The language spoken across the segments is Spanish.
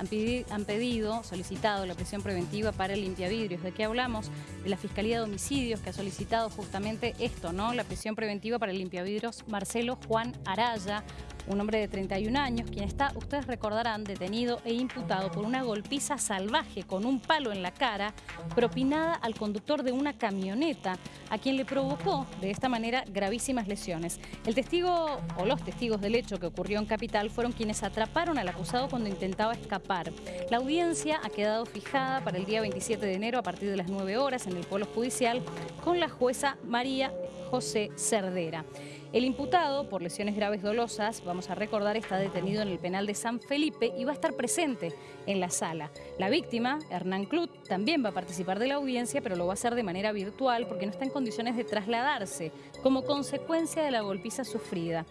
han, pedido, solicitado la prisión preventiva para el limpiavidrios. ¿De qué hablamos? De la Fiscalía de Homicidios que ha solicitado justamente esto, ¿no? La prisión preventiva para el limpiavidrios Marcelo Juan Araya, un hombre de 31 años, quien está, ustedes recordarán, detenido e imputado por una golpiza salvaje con un palo en la cara, propinada al conductor de una camioneta, a quien le provocó de esta manera gravísimas lesiones. El testigo o los testigos del hecho que ocurrió en Capital fueron quienes atraparon al acusado cuando intentaba escapar. La audiencia ha quedado fijada para el día 27 de enero a partir de las 9 horas en el Polo Judicial con la jueza María José Cerdera. El imputado, por lesiones graves dolosas, vamos a recordar, está detenido en el penal de San Felipe y va a estar presente en la sala. La víctima, Hernán Clut, también va a participar de la audiencia, pero lo va a hacer de manera virtual porque no está en condiciones de trasladarse como consecuencia de la golpiza sufrida.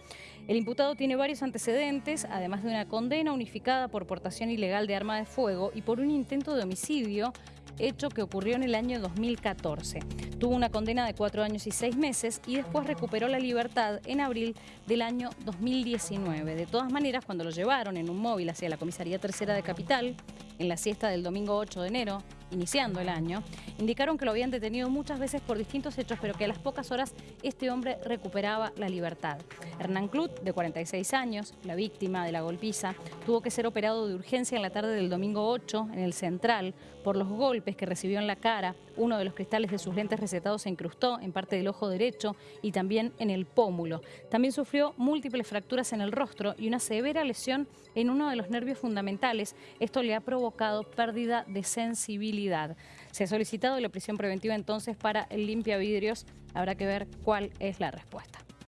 El imputado tiene varios antecedentes, además de una condena unificada por portación ilegal de arma de fuego y por un intento de homicidio hecho que ocurrió en el año 2014. Tuvo una condena de cuatro años y seis meses y después recuperó la libertad en abril del año 2019. De todas maneras, cuando lo llevaron en un móvil hacia la comisaría tercera de Capital, en la siesta del domingo 8 de enero, iniciando el año, indicaron que lo habían detenido muchas veces por distintos hechos, pero que a las pocas horas este hombre recuperaba la libertad. Hernán Clut, de 46 años, la víctima de la golpiza, tuvo que ser operado de urgencia en la tarde del domingo 8 en el Central por los golpes que recibió en la cara. Uno de los cristales de sus lentes recetados se incrustó en parte del ojo derecho y también en el pómulo. También sufrió múltiples fracturas en el rostro y una severa lesión en uno de los nervios fundamentales. Esto le ha provocado pérdida de sensibilidad. Se ha solicitado la prisión preventiva entonces para el limpia vidrios. Habrá que ver cuál es la respuesta.